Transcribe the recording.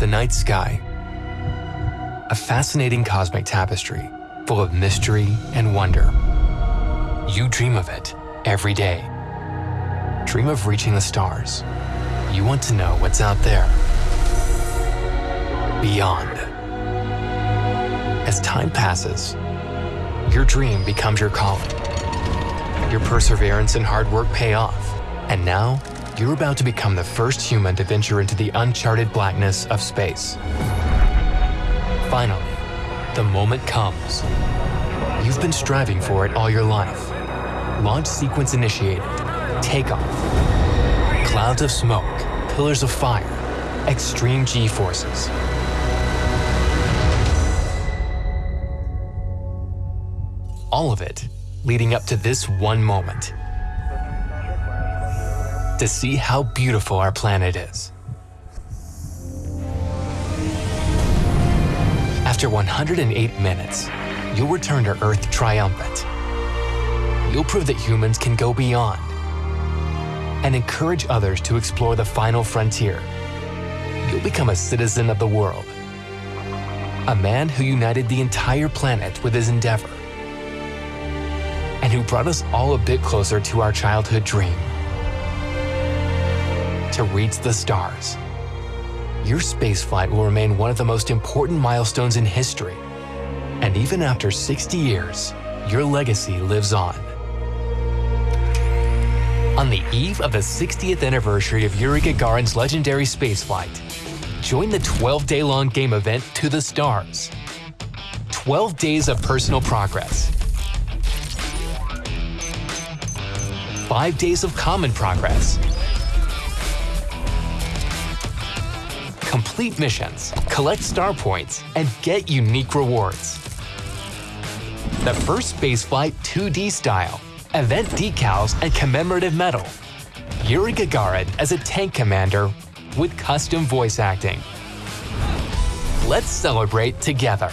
The night sky. A fascinating cosmic tapestry full of mystery and wonder. You dream of it every day. Dream of reaching the stars. You want to know what's out there. Beyond. As time passes, your dream becomes your calling. Your perseverance and hard work pay off. And now, you're about to become the first human to venture into the uncharted blackness of space. Finally, the moment comes. You've been striving for it all your life. Launch sequence initiated. Takeoff. Clouds of smoke, pillars of fire, extreme G-forces. All of it leading up to this one moment. To see how beautiful our planet is. After 108 minutes, you'll return to Earth triumphant. You'll prove that humans can go beyond and encourage others to explore the final frontier. You'll become a citizen of the world. A man who united the entire planet with his endeavor and who brought us all a bit closer to our childhood dream. To reach the stars. Your spaceflight will remain one of the most important milestones in history. And even after 60 years, your legacy lives on. On the eve of the 60th anniversary of Yuri Gagarin's legendary spaceflight, join the 12-day-long game event To the Stars. 12 days of personal progress. 5 days of common progress. Complete missions, collect star points, and get unique rewards. The first spaceflight 2D style, event decals, and commemorative medal. Yuri Gagarin as a tank commander with custom voice acting. Let's celebrate together.